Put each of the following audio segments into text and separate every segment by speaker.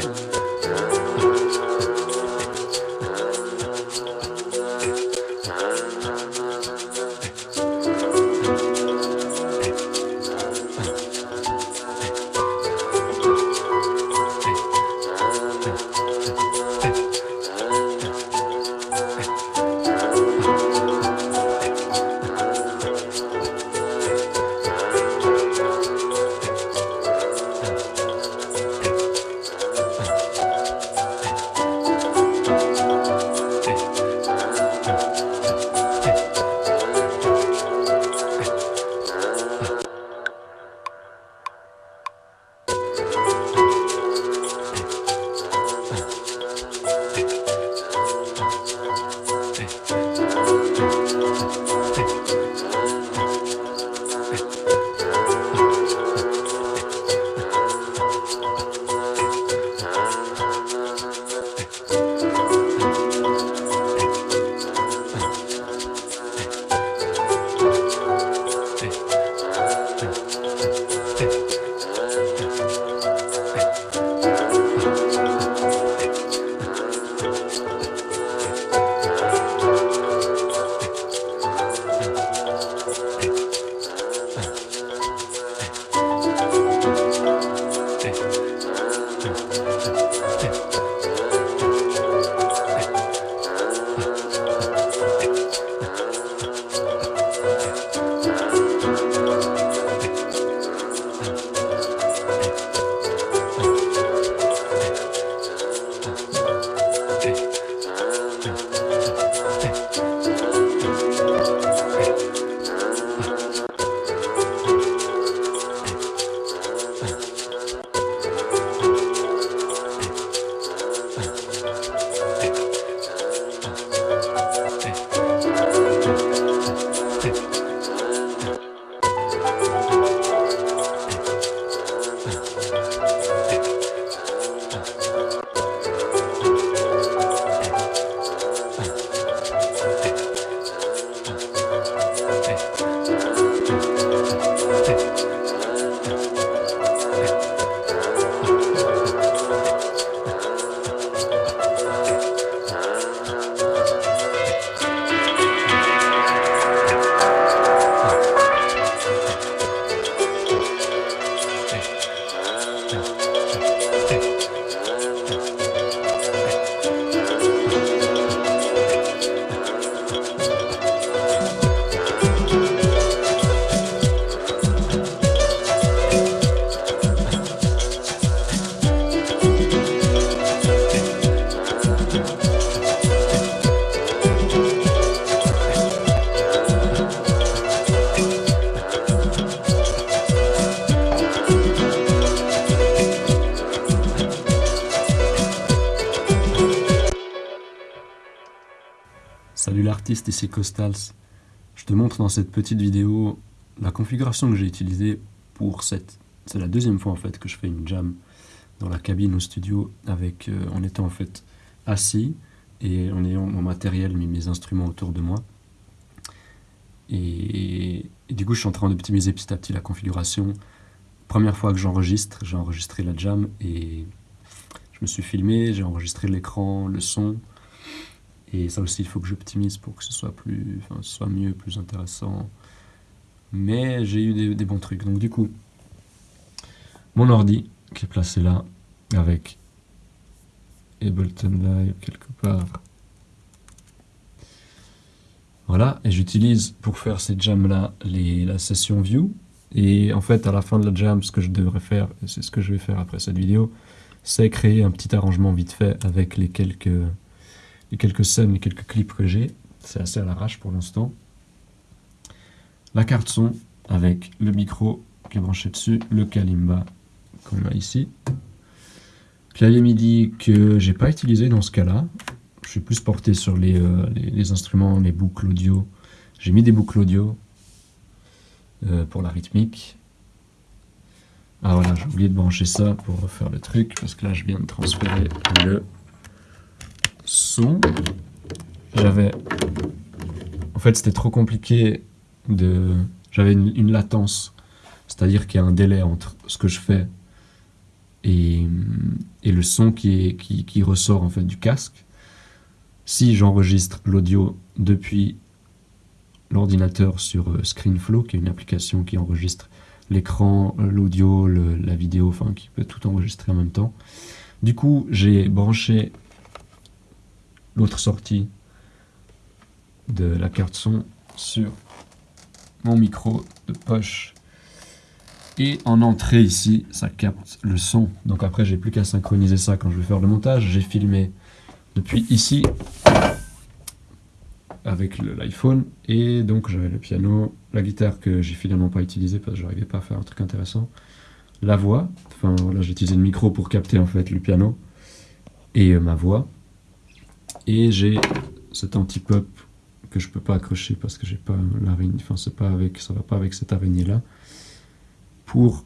Speaker 1: Christian. L'artiste, ici Costals. Je te montre dans cette petite vidéo la configuration que j'ai utilisée pour cette... C'est la deuxième fois en fait que je fais une jam dans la cabine au studio avec, euh, en étant en fait assis et en ayant mon matériel, mis mes instruments autour de moi. Et du coup, je suis en train d'optimiser petit à petit la configuration. Première fois que j'enregistre, j'ai enregistré la jam et je me suis filmé, j'ai enregistré l'écran, le son. Et ça aussi, il faut que j'optimise pour que ce soit, plus, enfin, soit mieux, plus intéressant. Mais j'ai eu des, des, bons trucs. Donc du coup, mon ordi qui est placé là, avec Ableton Live quelque part. Voilà, et j'utilise pour faire ces jams-là la session View. Et en fait, à la fin de la jam, ce que je devrais faire, et c'est ce que je vais faire après cette vidéo, c'est créer un petit arrangement vite fait avec les quelques les quelques scènes, les quelques clips que j'ai. C'est assez à l'arrache pour l'instant. La carte son avec le micro qui est branché dessus, le Kalimba qu'on a ici. Clavier MIDI que j'ai pas utilisé dans ce cas-là. Je suis plus porté sur les, euh, instruments, les boucles audio. J'ai mis des boucles audio euh, pour la rythmique. Ah voilà, j'ai oublié de brancher ça pour refaire le truc, parce que là je viens de transférer le son. J'avais... En fait, c'était trop compliqué de... J'avais une, latence, c'est-à-dire qu'il y a un délai entre ce que je fais et, et le son qui, qui, ressort en fait du casque. Si j'enregistre l'audio depuis l'ordinateur sur euh, ScreenFlow, qui est une application qui enregistre l'écran, l'audio, la vidéo, enfin qui peut tout enregistrer en même temps. Du coup, j'ai branché l'autre sortie de la carte son sur mon micro de poche. Et en entrée ici ça capte le son. Donc après j'ai plus qu'à synchroniser ça quand je vais faire le montage. J'ai filmé depuis ici avec l'iPhone. Et donc j'avais le piano la guitare que j'ai finalement pas utilisé parce que j'arrivais pas à faire un truc intéressant. La voix. Enfin voilà j'ai utilisé le micro pour capter en fait le piano et euh, ma voix et j'ai cet anti-pop que je peux pas accrocher parce que j'ai pas l'araignée, enfin c'est pas avec, ça va pas avec cette araignée là, pour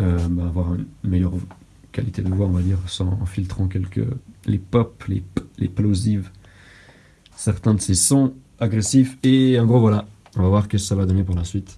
Speaker 1: euh, bah, avoir une meilleure qualité de voix on va dire, sans, en filtrant quelques, les pop, les, les plosives, certains de ces sons agressifs, et en gros voilà, on va voir ce que ça va donner pour la suite.